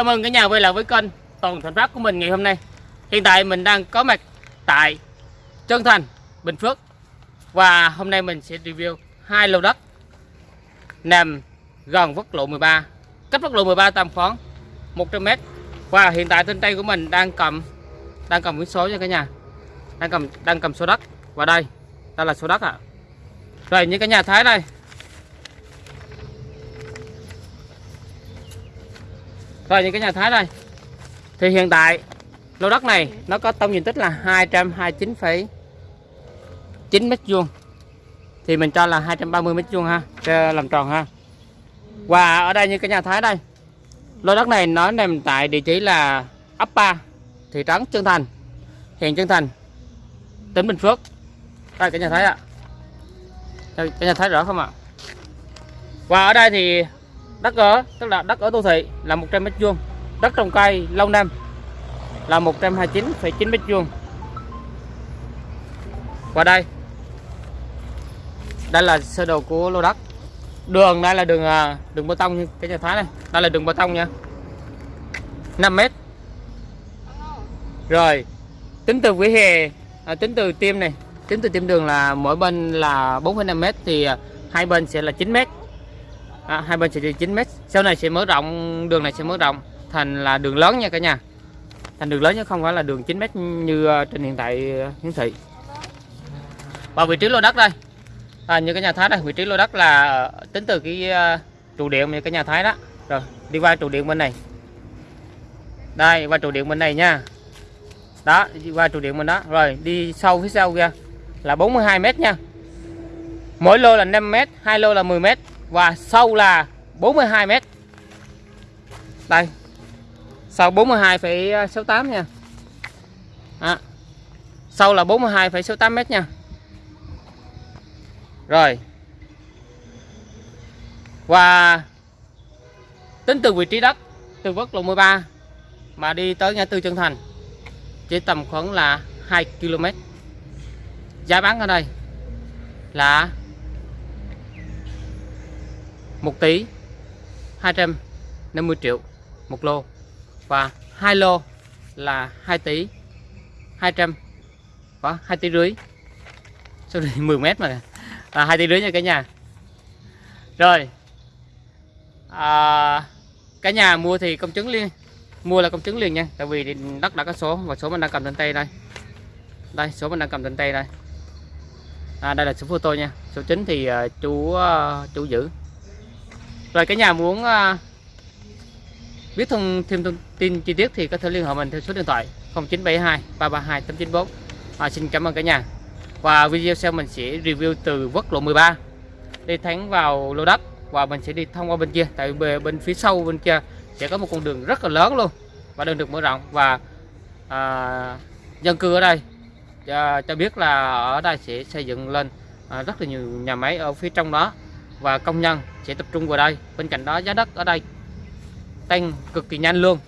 Chào mừng cả nhà quay lại với kênh Toàn Thành Phát của mình ngày hôm nay. Hiện tại mình đang có mặt tại Trân Thành, Bình Phước. Và hôm nay mình sẽ review hai lô đất Nằm gần quốc lộ 13 Cách quốc lộ 13 tầm khoảng 100m Và hiện tại trên tay của mình đang cầm Đang cầm cái số nha cả nhà. Đang cầm đang cầm số đất. Và đây, đây là số đất ạ. À. Rồi như cả nhà thấy đây. Rồi những cái nhà Thái đây. Thì hiện tại lô đất này nó có tổng diện tích là 229,9 mét vuông. Thì mình cho là 230 mét vuông ha cho làm tròn ha. Và ở đây như cái nhà Thái đây Lô đất này nó nằm tại địa chỉ là ấp 3 Thị trấn Trân Thành Huyện Trân Thành Tỉnh Bình Phước. Đây cái nhà Thái ạ. À. Cái nhà Thái rõ không ạ? Và ở đây thì đất ở tức là đất ở đô thị là 100 mét vuông. Đất trồng cây lâu năm là 129,9 mét vuông. Và đây đây là sơ đồ của lô đất. Đường đây là đường à, đường bê tông như cái nhà thái này. Đây là đường bê tông nha. 5 mét. Rồi tính từ vỉa hè à, tính từ tim này. Tính từ tim đường là mỗi bên là 4,5 mét thì à, hai bên sẽ là 9 mét à, hai bên sẽ đi 9 mét. Sau này sẽ mở rộng đường này sẽ mở rộng thành là đường lớn nha cả nhà. Thành đường lớn chứ không phải là đường 9 mét như ờ, trên hiện tại ờ, hiển thị. Và vị trí lô đất đây. À, như cái nhà thái đây vị trí lô đất là ờ, tính từ cái trụ điện như cái nhà thái đó. Rồi đi qua trụ điện bên này. Đây qua trụ điện bên này nha. Đó đi qua trụ điện bên đó. Rồi đi sâu phía sau kia là 42 mét nha. Mỗi lô là 5 mét hai lô là 10 mét và sâu là 42 mét. Đây. Sâu 42,68 nha. À, sâu là 42,68 mét nha. Rồi. Và tính từ vị trí đất từ quốc lộ 13 mà đi tới ngã tư Trân Thành chỉ tầm khoảng là 2 km giá bán ở đây là 1 tỷ 250 triệu một lô. Và hai lô là 2 tỷ 200 có 2 tỷ rưỡi. Số 10 mét mà. Là 2 tỷ rưỡi nha cả nhà. Rồi. À, cả nhà mua thì công chứng liền mua là công chứng liền nha. Tại vì đất đã có số và số mình đang cầm trên tay đây. Đây số mình đang cầm trên tay đây. À, đây là số photo nha. Số chính thì uh, chú uh, chú giữ rồi cả nhà muốn à, biết thông thêm thông tin chi tiết thì có thể liên hệ mình theo số điện thoại 0972 332 894 à, xin cảm ơn cả nhà. Và video sau mình sẽ review từ quốc lộ 13 đi thẳng vào lô đất và mình sẽ đi thông qua bên kia. Tại bên phía sau bên kia sẽ có một con đường rất là lớn luôn và đường được mở rộng. Và à, dân cư ở đây à, cho biết là ở đây sẽ xây dựng lên à, rất là nhiều nhà máy ở phía trong đó và công nhân sẽ tập trung vào đây. Bên cạnh đó giá đất ở đây tăng cực kỳ nhanh luôn.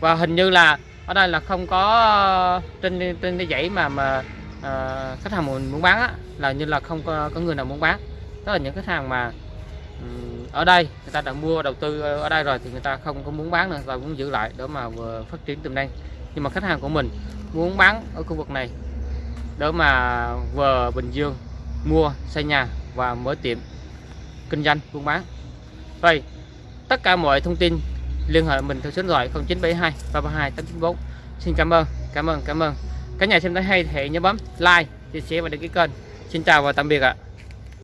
Và hình như là ở đây là không có ờ, trên trên cái dãy mà mà à, khách hàng muốn bán á, là như là không có, có người nào muốn bán. Đó là những khách hàng mà um, ở đây người ta đã mua đầu tư ở đây rồi thì người ta không có muốn bán nữa và muốn giữ lại để mà vừa phát triển tiềm năng. Nhưng mà khách hàng của mình muốn bán ở khu vực này để mà vừa Bình Dương mua xây nhà và mở tiệm kinh doanh, buôn bán. Rồi, tất cả mọi thông tin liên hệ mình theo số điện thoại 0972 332 894 xin cảm ơn cảm ơn cảm ơn. Các nhà xem thấy hay thì nhớ bấm like, chia sẻ và đăng ký kênh. Xin chào và tạm biệt ạ.